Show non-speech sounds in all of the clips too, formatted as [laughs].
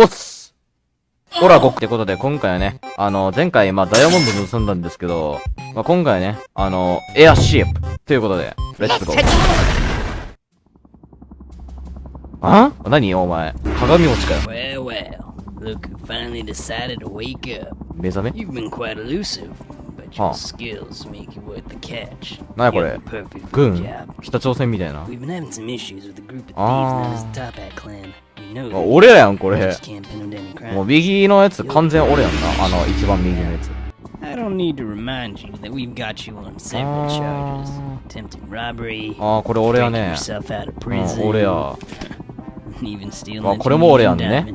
おっす。ほら、こっ、てことで、今回はね、あの、前回、まあ、ダイヤモンド盗んだんですけど、まあ、今回はね、あの、エアシップ。ということで、レッツゴー。あ？ん何、お前。鏡落ちかよ。Well, 目覚め？あ、あこれ北朝鮮みたいな。ああ。あ.俺らやん、これ。もう.右のやつ完全俺やんな。あの、一番右のやつ。I don't need to remind you that we've got you on several Ah. charges. Attempted robbery, あー、これ俺やね。yourself out of うん、prison, 俺や。even stealing Ah, that これも俺やんね。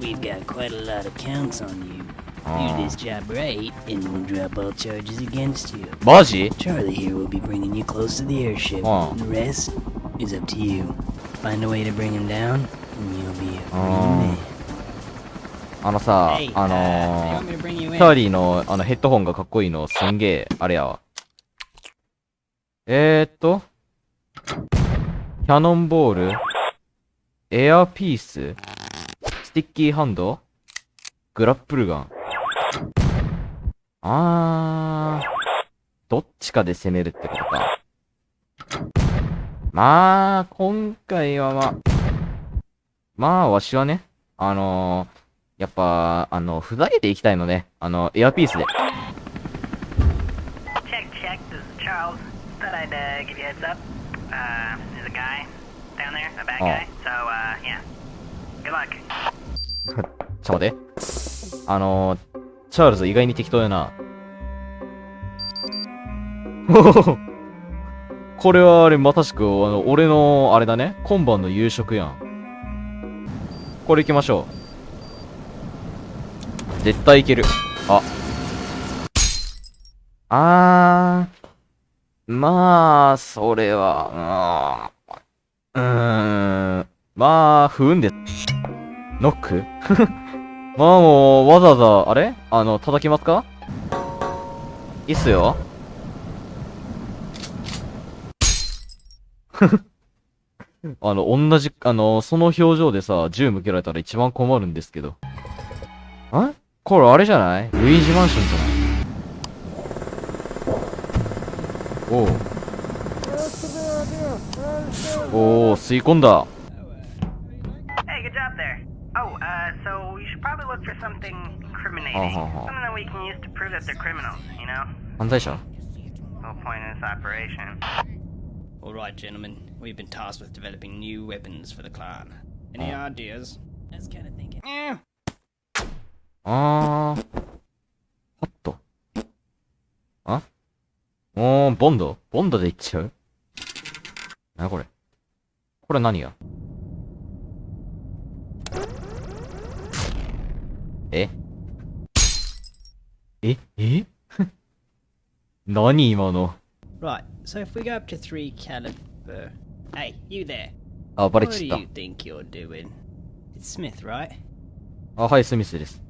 We've got quite a lot of counts on you. Do Ah. this job right, and we'll drop all charges against you. マジ Charlie here will be bringing you close to the airship. Ah. The rest is up to you. Find a way to bring him down, Ah. あのさあ uh, のーチ?ャーリーのあのヘッドホンがかっこいいのすんげえ、あれやわ。えー、っと、キャノンボール、エアピース、スティッキーハンド、グラップルガン？あー、どっちかで攻めるってことか。まあ、今回はまあ、まあ、わしはね、あの、やっぱ、あの、ふざけていきたいのね、あの、エアピースで。ちょ待って。あの、チャールズ意外に適当やな。[laughs] これはあれ、まさしく、あの、俺の、あれだね。今晩の夕食やん。これ行きましょう。絶対いける。あ。あー。まあ、それは、うーん。まあ、不運で、ノック？[laughs] まあもう、わざわざ、あれ？あの、叩きますか？いいっすよ。[laughs] あの、同じ、あの、その表情でさ、銃向けられたら一番困るんですけど。これあれじゃない？ルイージマンションじゃない？おお。おお、吸い込んだ。あはは犯罪者？All right, gentlemen. We've been tasked with developing new weapons for the clan. Any Oh. ideas? I was kind of thinking. あー。ハット。あおー、ボンドボンドでいっちゃうなこれ。これ何やえええ何今の Right. So if we go up to three caliber. Hey, you there? あ、バレ What ち do ゃっ you think you're doing? It's Smith, right? た。あ、はい、スミスです。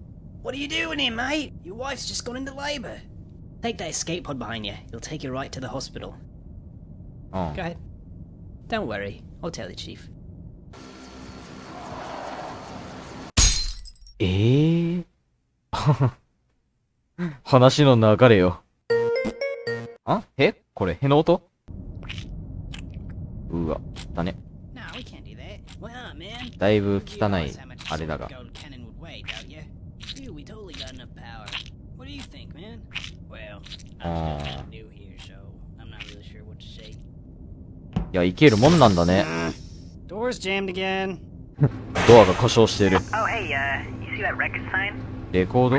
What are you doing here, mate? Your wife's just gone into labor. Take that escape pod behind you. It'll take you right to the hospital. うん。 Go ahead. Don't worry. I'll tell the chief. え[laughs] え話の流れよ。あへ これ、への音？うわ、汚ね。だいぶ汚い、あれだが。ああ。いや、いけるもんなんだね。ドア [laughs] が故障してる。レコード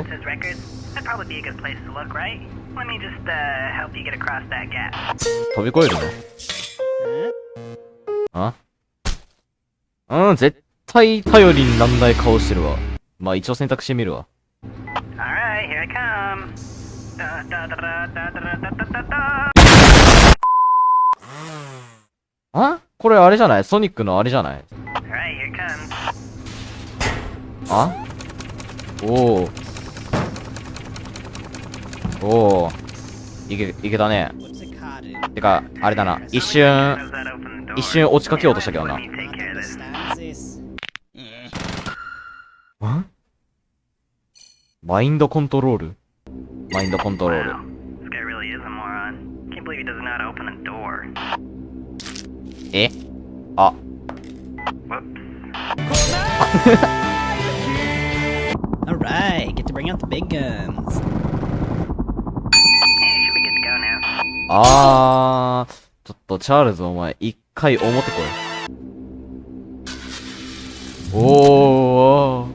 飛び越えるの？え？あ？うん、絶対頼りになんない顔してるわ。まあ一応選択してみるわ。あ？これあれじゃない？ソニックのあれじゃない、あ？おお。おお。いけ、いけたね。てか、あれだな。一瞬、一瞬落ちかけようとしたけどな。マインドコントロール？マインドコントロール。え？あ。Alright. あーちょっとチャールズお前一回表こいおー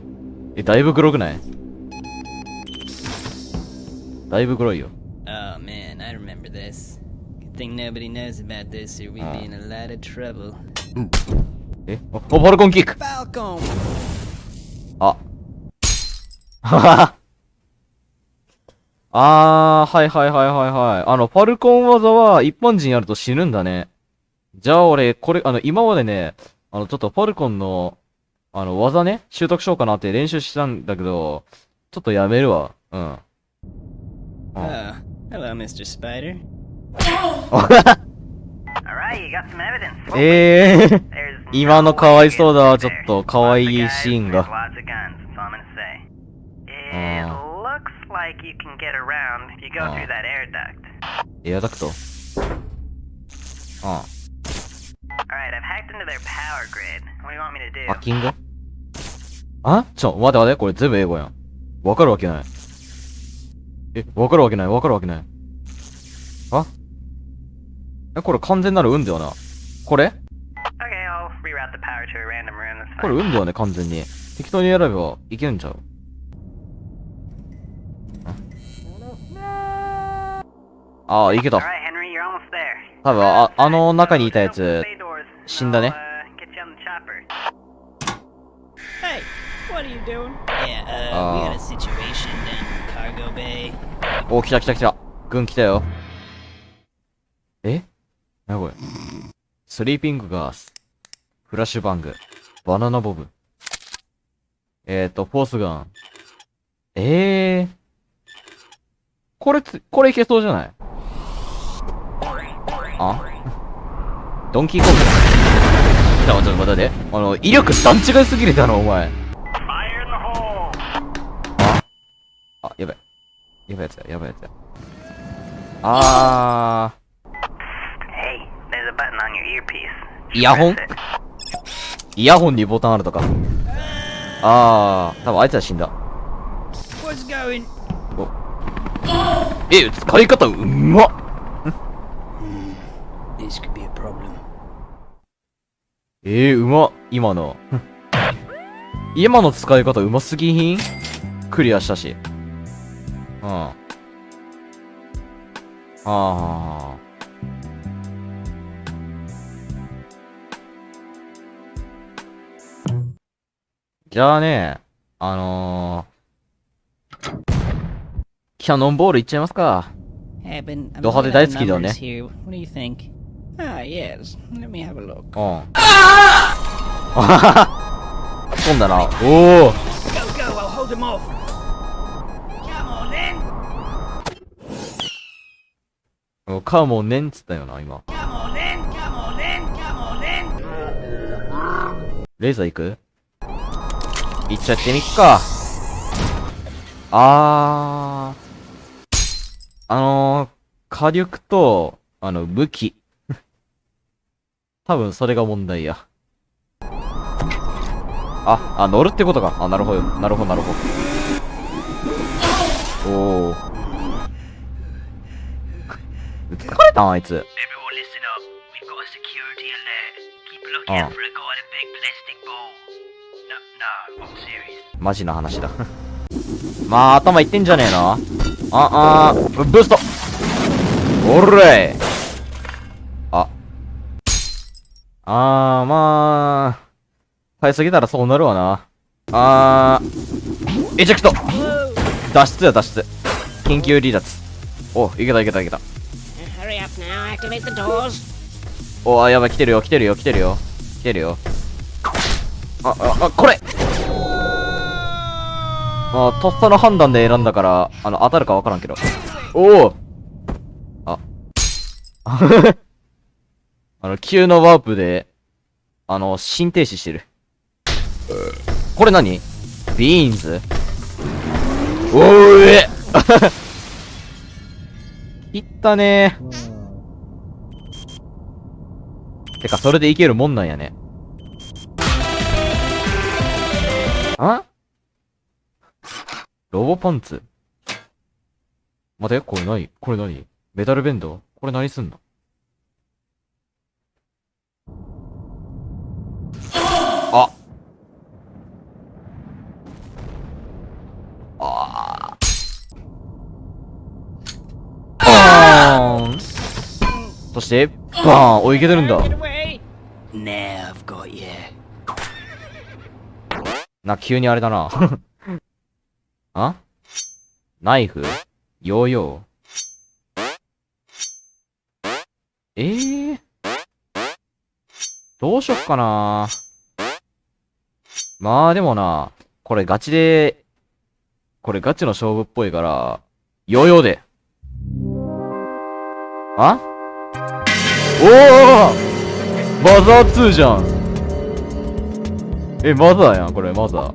えだいぶグロくないだいぶグロいよ Oh man, I remember this. Good thing nobody knows about this or we'd be in a lot of trouble. えおおバルコンキック!あ。ははあー、はいはいはいはいはい。あの、ファルコン技は一般人やると死ぬんだね。じゃあ俺、これ、あの、今までね、あの、ちょっとファルコンの、あの、技ね、習得しようかなって練習したんだけど、ちょっとやめるわ。うん。Oh, hello, Mr. Spider. [laughs] Alright, you got some evidence. [laughs] えー、今のかわいそうだわ、ちょっと.かわいいシーンが。Lots of guns, that's all I'm gonna say. It Ah. looks like you can get around if you go Ah. through that air duct. エアダクト。うん。Alright, I've hacked into their power grid. What do you want me to do? ハッキングあちょ、待て待て、これ全部英語やん。わかるわけない。え、わかるわけない、わかるわけない。あえ、これ完全なる運だよな。これこれ.運だよね、完全に。適当に選べばいけるんちゃうああ、いけた。多分あ、あの中にいたやつ、死んだね。お、来た来た来た。軍来たよ。え？なにこれ？スリーピングガース。フラッシュバング。バナナボブ。えっ、と、フォースガン。ええ。これつ、これいけそうじゃない？あドンキーコング。ちょ、ちょっと待って待って。あの、威力段違いすぎるだろ、お前。Hole! あ、やばい。やばいやつや、やばいやつや。あ.ー、イヤホン.イヤホンにボタンあるとか。あー、多分あいつは死んだ。え、使い方うまっ This could be a problem. えー、うまっ今の。[laughs] 今の使い方うますぎひん？クリアしたし。うん。ああ。じゃあね、あのー、キャノンボールいっちゃいますか。ド派手大好きだよね Ah, yes. Let me have a look. Oh. Ah! Ah! Ah! Ah! Ah! Ah! Ah! Ah! カモネンっつったよな今レーザー行く？行っちゃってみっかあああのー、火力とあの武器多分それが問題や。あ、あ、乗るってことか。あ、なるほど、なるほど、なるほど。おお。疲れたん、あいつ。マジな話だ。[laughs] まあ、頭いってんじゃねえな。あ、あ、あ,ブースト。おれあー、まあ、買いすぎたらそうなるわな。あー、エジェクト脱出や脱出。緊急離脱。お、いけたいけたいけた。お、あ、やばい、来てるよ、来てるよ、来てるよ。来てるよ。あ、あ、あ、これあ、とっさの判断で選んだから、あの、当たるかわからんけど。おおあ。あの、急のワープで、あの、心停止してる。これ何？ビーンズ？おーえ [laughs] いったね。てか、それでいけるもんなんやね。あ？ロボパンツ？待て、これ何？これ何？メタルベンド？これ何すんの？そして、バーンおいけてるんだ.な、急にあれだな。[laughs] あ？ナイフ？ヨーヨー？ええー、どうしよっかな。まあでもな、これガチで、これガチの勝負っぽいから、ヨーヨーで。あ？おおマザー2じゃんえ、マザーやん、これ、マザー。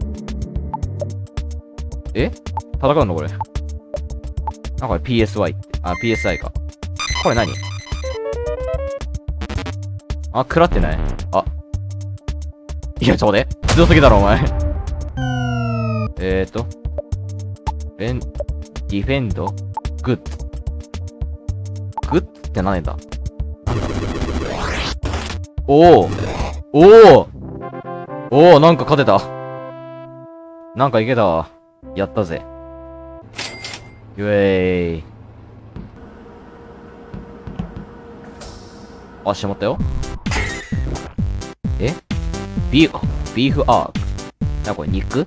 え？戦うのこれ。あ、これ PSY って。あ、PSI か。これ何？あ、食らってない？あ。いや、ちょ、待って。強すぎだろ、お前。えーと。ベン、ディフェンド、グッズ。グッズって何だなんだ？おおおおおおなんか勝てた。なんかいけたわ。やったぜ。イェーイ。あ、しまったよ。え？ビーフ、ビーフアーク。な、これ肉？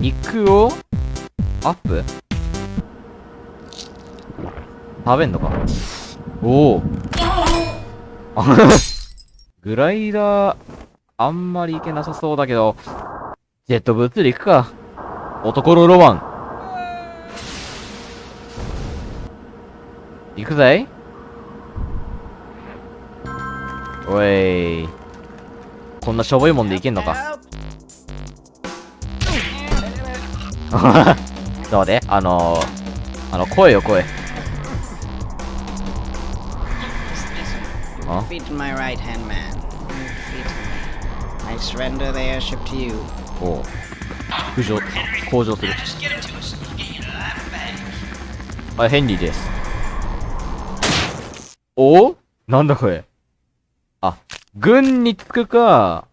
肉を？アップ？食べんのか？おお。[laughs] グライダー、あんまりいけなさそうだけど、ジェットブーツで行くか。男のロマン。行くぜおい。こんなしょぼいもんでいけんのか。Help! [laughs] どうで？あのー、あの、声よ、声。Defeat おお。浮上、向上する。あ、ヘンリーです。お？おなんだこれ？あ、軍に着くか、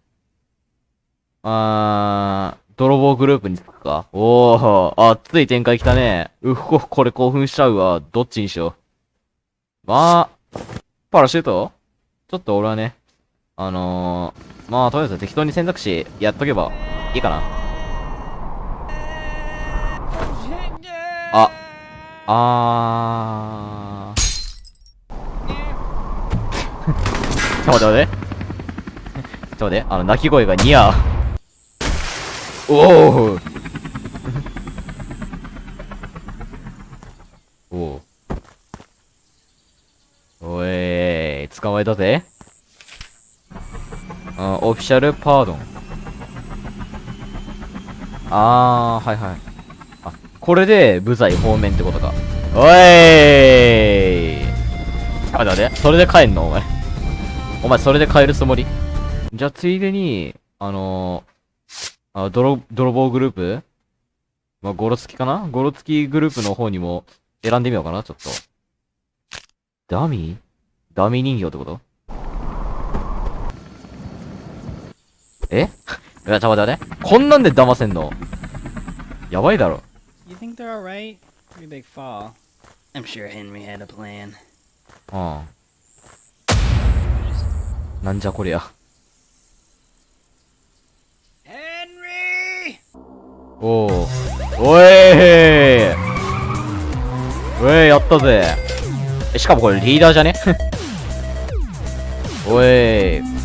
あー、泥棒グループに着くか。おお、熱い展開来たね。うっふ、これ興奮しちゃうわ。どっちにしよう。まあ、パラシュート？ちょっと俺はね、あのー、まあ、とりあえず適当に選択肢やっとけばいいかな。あ、あー。ちょ待って待て。ちょ待って、あの、鳴き声がニヤー。おおおおおい捕まえたぜ。オフィシャルパードン。あー、はいはい。あ、これで部材方面ってことか。おいあ、待って待って。それで帰んの？お前。お前それで帰るつもり？じゃあついでに、あのー、あ、泥、泥棒グループ？まあ、ゴロつきかな？ゴロつきグループの方にも選んでみようかな、ちょっと。ダミー？ダミー人形ってこと？え？いや、ちょ、待って待って。こんなんで騙せんの？やばいだろ。You think they're alright? Pretty big fall. I'm sure Henry had a plan. うん。なんじゃこりゃ。Henry! おお。おいおい、やったぜ。え、しかもこれリーダーじゃね？おい。